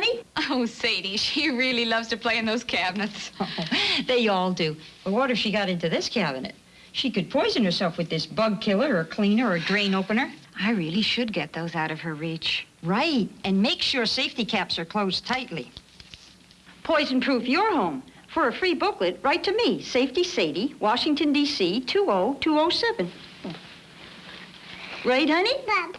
honey? Oh, Sadie, she really loves to play in those cabinets. Oh, they all do. But what if she got into this cabinet? She could poison herself with this bug killer or cleaner or drain opener. I really should get those out of her reach. Right, and make sure safety caps are closed tightly. Poison-proof your home. For a free booklet, write to me, Safety Sadie, Washington, D.C., 20207. Right, honey? Bob.